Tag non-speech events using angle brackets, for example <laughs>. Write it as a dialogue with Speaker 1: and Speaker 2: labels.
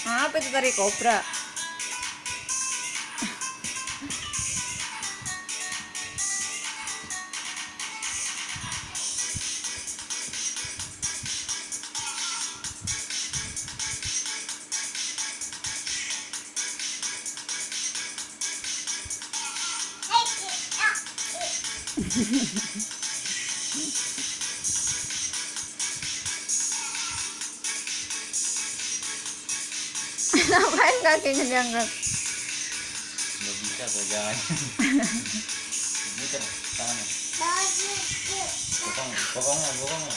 Speaker 1: Apa itu tari kobra? <laughs> Ngapain kakinya diangkat?
Speaker 2: Nggak bisa kok jangan. Muter tangannya. Potong, potongnya, potongnya.